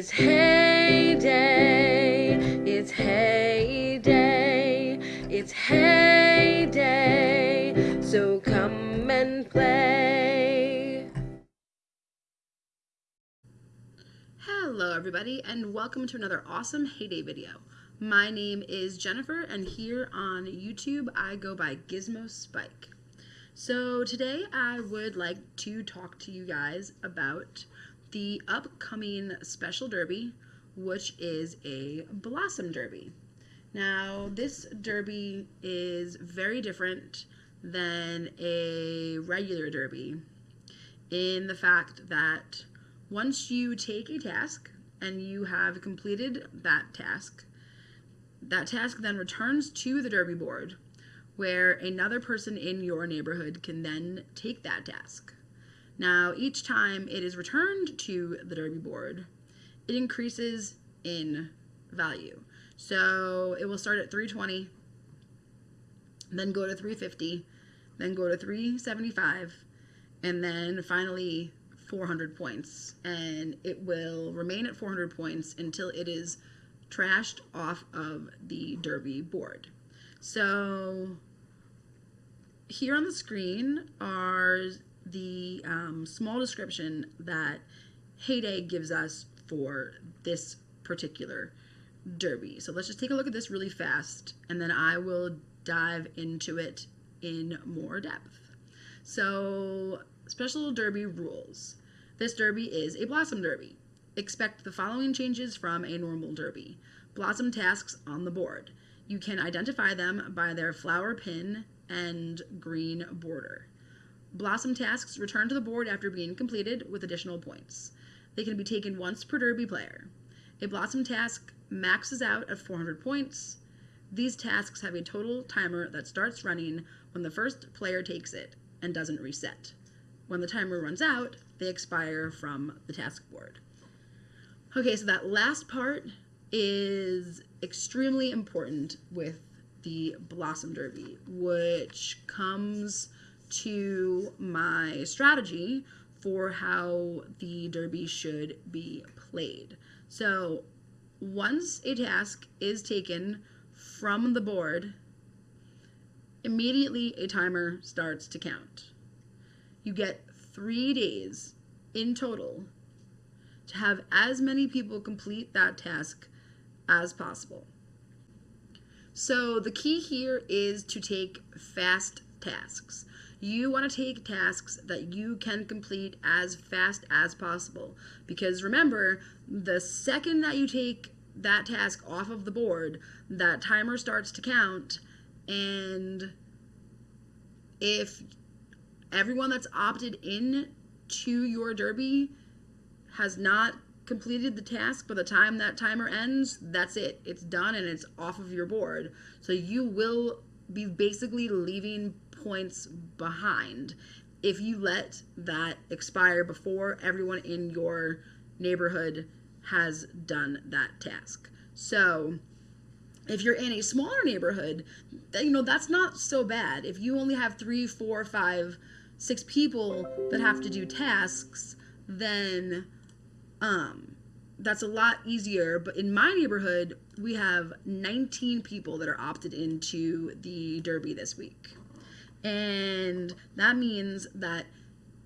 It's Hay Day, it's heyday, it's heyday, so come and play. Hello everybody and welcome to another awesome Hay Day video. My name is Jennifer and here on YouTube I go by Gizmo Spike. So today I would like to talk to you guys about the upcoming Special Derby, which is a Blossom Derby. Now, this derby is very different than a regular derby in the fact that once you take a task and you have completed that task, that task then returns to the derby board where another person in your neighborhood can then take that task. Now, each time it is returned to the derby board, it increases in value. So it will start at 320, then go to 350, then go to 375, and then finally 400 points. And it will remain at 400 points until it is trashed off of the derby board. So here on the screen are the um, small description that Hay Day gives us for this particular derby. So let's just take a look at this really fast and then I will dive into it in more depth. So, special derby rules. This derby is a blossom derby. Expect the following changes from a normal derby. Blossom tasks on the board. You can identify them by their flower pin and green border. Blossom tasks return to the board after being completed with additional points. They can be taken once per derby player. A Blossom task maxes out at 400 points. These tasks have a total timer that starts running when the first player takes it and doesn't reset. When the timer runs out, they expire from the task board. Okay, so that last part is extremely important with the Blossom Derby, which comes to my strategy for how the derby should be played. So once a task is taken from the board, immediately a timer starts to count. You get three days in total to have as many people complete that task as possible. So the key here is to take fast tasks. You want to take tasks that you can complete as fast as possible. Because remember, the second that you take that task off of the board, that timer starts to count. And if everyone that's opted in to your derby has not completed the task by the time that timer ends, that's it. It's done and it's off of your board. So you will be basically leaving points behind if you let that expire before everyone in your neighborhood has done that task. So if you're in a smaller neighborhood, you know, that's not so bad. If you only have three, four, five, six people that have to do tasks, then um, that's a lot easier. But in my neighborhood, we have 19 people that are opted into the Derby this week. And that means that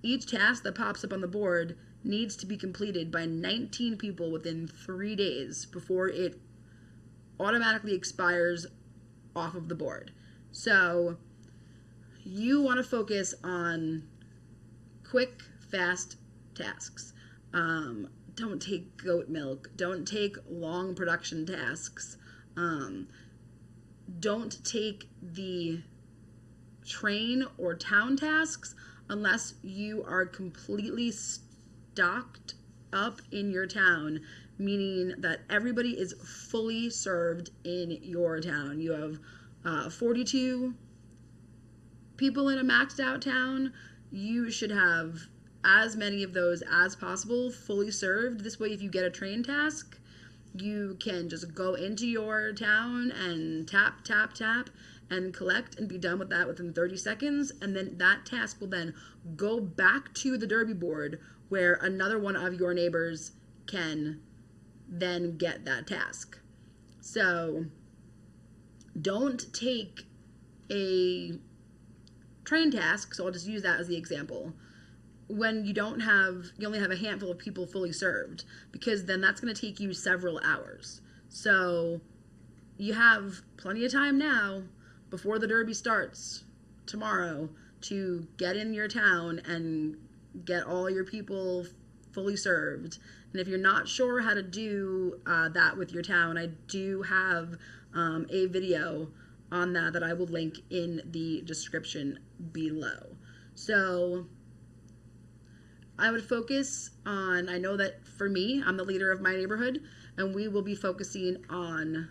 each task that pops up on the board needs to be completed by 19 people within three days before it automatically expires off of the board. So you want to focus on quick, fast tasks. Um, don't take goat milk. Don't take long production tasks. Um, don't take the train or town tasks unless you are completely stocked up in your town, meaning that everybody is fully served in your town. You have uh, 42 people in a maxed out town. You should have as many of those as possible fully served. This way, if you get a train task, you can just go into your town and tap, tap, tap and collect and be done with that within 30 seconds. And then that task will then go back to the derby board where another one of your neighbors can then get that task. So don't take a train task, so I'll just use that as the example. When you don't have, you only have a handful of people fully served, because then that's going to take you several hours. So you have plenty of time now before the derby starts tomorrow to get in your town and get all your people fully served. And if you're not sure how to do uh, that with your town, I do have um, a video on that that I will link in the description below. So I would focus on, I know that for me, I'm the leader of my neighborhood, and we will be focusing on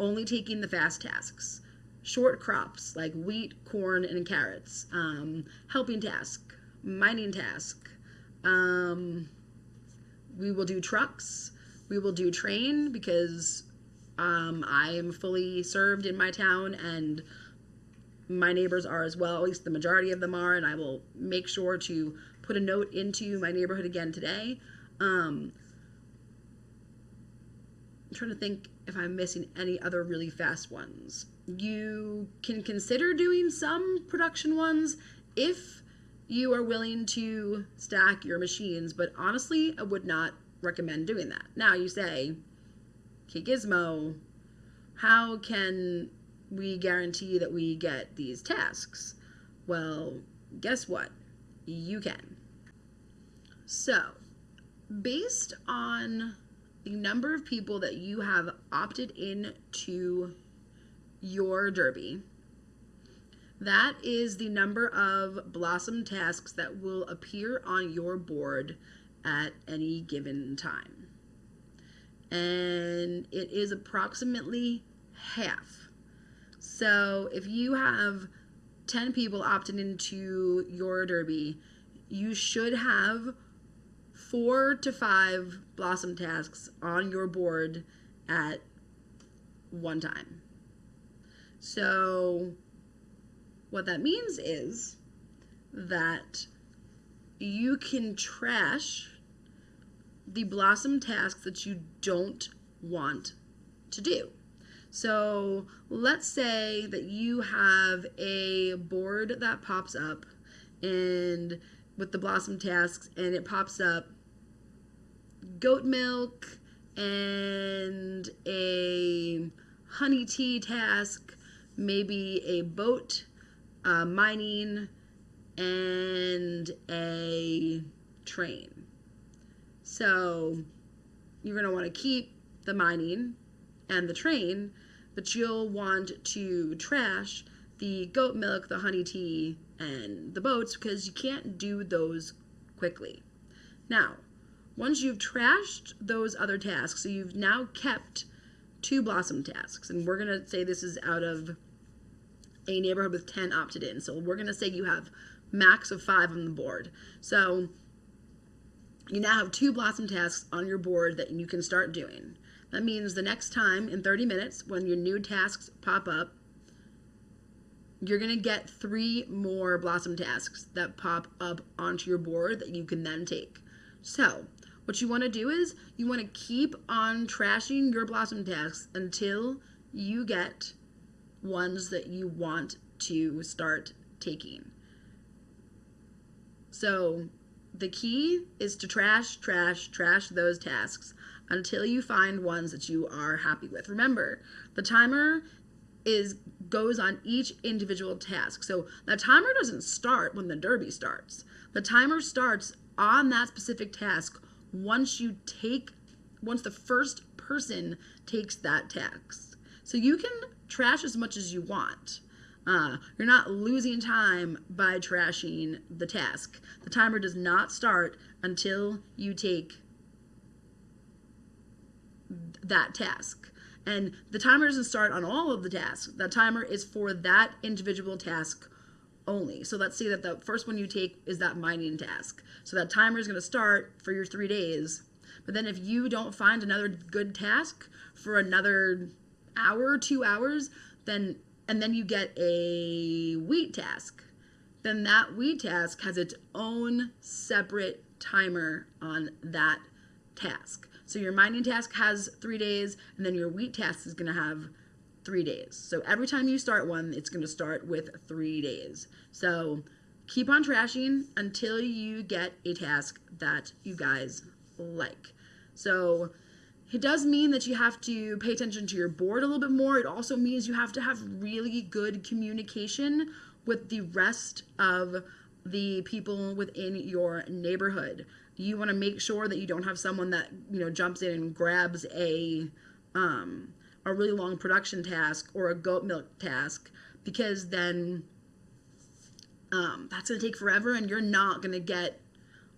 only taking the fast tasks. Short crops like wheat, corn, and carrots. Um, helping task, mining task. Um, we will do trucks. We will do train because um, I am fully served in my town and my neighbors are as well. At least the majority of them are, and I will make sure to put a note into my neighborhood again today. Um, I'm trying to think if I'm missing any other really fast ones. You can consider doing some production ones if you are willing to stack your machines, but honestly, I would not recommend doing that. Now you say, okay, Gizmo, how can we guarantee that we get these tasks? Well, guess what? You can. So, based on the number of people that you have opted in to your derby, that is the number of blossom tasks that will appear on your board at any given time. And it is approximately half. So if you have 10 people opted into your derby, you should have four to five blossom tasks on your board at one time. So, what that means is that you can trash the blossom tasks that you don't want to do. So, let's say that you have a board that pops up and with the blossom tasks and it pops up goat milk and a honey tea task, maybe a boat uh, mining, and a train. So you're going to want to keep the mining and the train, but you'll want to trash the goat milk, the honey tea, and the boats because you can't do those quickly. Now, once you've trashed those other tasks, so you've now kept two blossom tasks, and we're going to say this is out of a neighborhood with 10 opted in. So we're going to say you have max of five on the board. So you now have two blossom tasks on your board that you can start doing. That means the next time in 30 minutes, when your new tasks pop up, you're going to get three more blossom tasks that pop up onto your board that you can then take. So, what you want to do is you want to keep on trashing your blossom tasks until you get ones that you want to start taking. So, the key is to trash, trash, trash those tasks until you find ones that you are happy with. Remember, the timer is goes on each individual task. So the timer doesn't start when the derby starts. The timer starts on that specific task once you take once the first person takes that task. So you can trash as much as you want. Uh, you're not losing time by trashing the task. The timer does not start until you take that task. And the timer doesn't start on all of the tasks. The timer is for that individual task only. So let's say that the first one you take is that mining task. So that timer is going to start for your three days. But then if you don't find another good task for another hour, two hours, then and then you get a wheat task, then that wheat task has its own separate timer on that task. So your mining task has three days, and then your wheat task is going to have three days. So every time you start one, it's going to start with three days. So keep on trashing until you get a task that you guys like. So it does mean that you have to pay attention to your board a little bit more. It also means you have to have really good communication with the rest of the people within your neighborhood. You want to make sure that you don't have someone that, you know, jumps in and grabs a um a really long production task or a goat milk task because then um, that's going to take forever and you're not going to get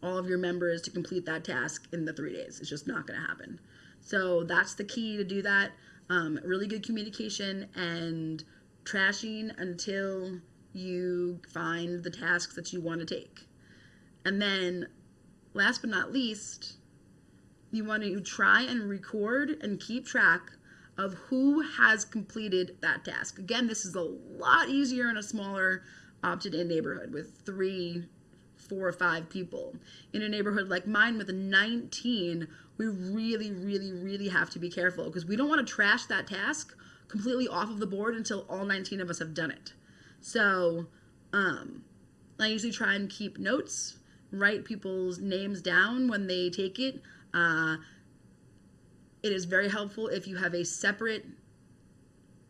all of your members to complete that task in the three days. It's just not going to happen. So that's the key to do that. Um, really good communication and trashing until you find the tasks that you want to take. And then, last but not least, you want to try and record and keep track of who has completed that task. Again, this is a lot easier in a smaller opted in neighborhood with three, four or five people. In a neighborhood like mine with 19, we really, really, really have to be careful because we don't want to trash that task completely off of the board until all 19 of us have done it. So, um, I usually try and keep notes, write people's names down when they take it. Uh, it is very helpful if you have a separate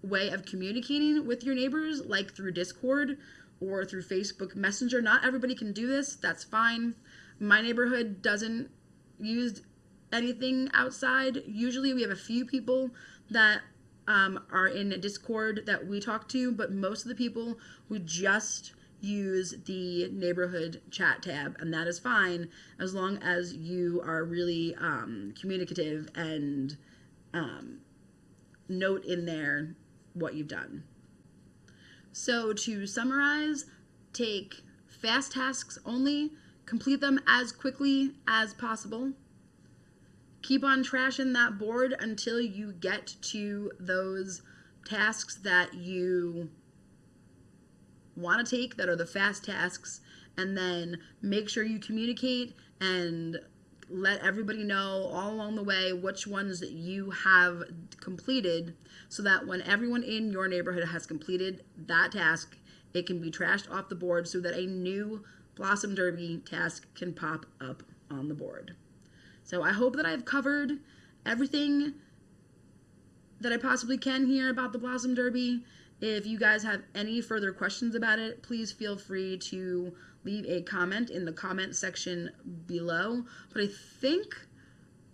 way of communicating with your neighbors, like through Discord or through Facebook Messenger. Not everybody can do this, that's fine. My neighborhood doesn't use anything outside. Usually, we have a few people that um, are in Discord that we talk to, but most of the people we just use the neighborhood chat tab, and that is fine as long as you are really um, communicative and um, note in there what you've done. So, to summarize, take fast tasks only, complete them as quickly as possible. Keep on trashing that board until you get to those tasks that you want to take that are the fast tasks and then make sure you communicate and let everybody know all along the way which ones that you have completed so that when everyone in your neighborhood has completed that task it can be trashed off the board so that a new blossom derby task can pop up on the board. So i hope that i've covered everything that i possibly can here about the blossom derby if you guys have any further questions about it, please feel free to leave a comment in the comment section below. But I think,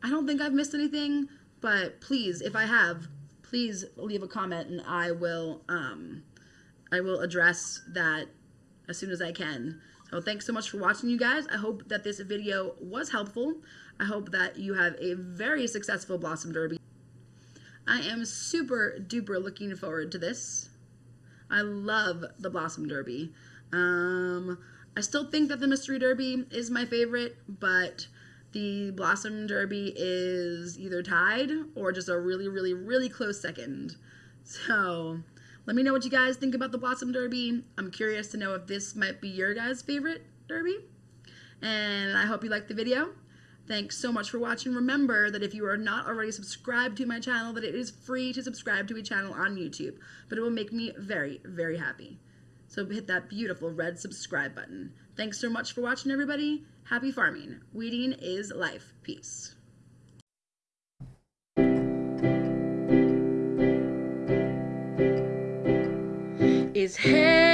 I don't think I've missed anything, but please, if I have, please leave a comment and I will, um, I will address that as soon as I can. So thanks so much for watching, you guys. I hope that this video was helpful. I hope that you have a very successful Blossom Derby. I am super duper looking forward to this. I love the Blossom Derby. Um, I still think that the Mystery Derby is my favorite, but the Blossom Derby is either tied or just a really, really, really close second. So let me know what you guys think about the Blossom Derby. I'm curious to know if this might be your guys' favorite derby. And I hope you liked the video. Thanks so much for watching. Remember that if you are not already subscribed to my channel, that it is free to subscribe to a channel on YouTube, but it will make me very, very happy. So hit that beautiful red subscribe button. Thanks so much for watching, everybody. Happy farming. Weeding is life. Peace. Hay Day,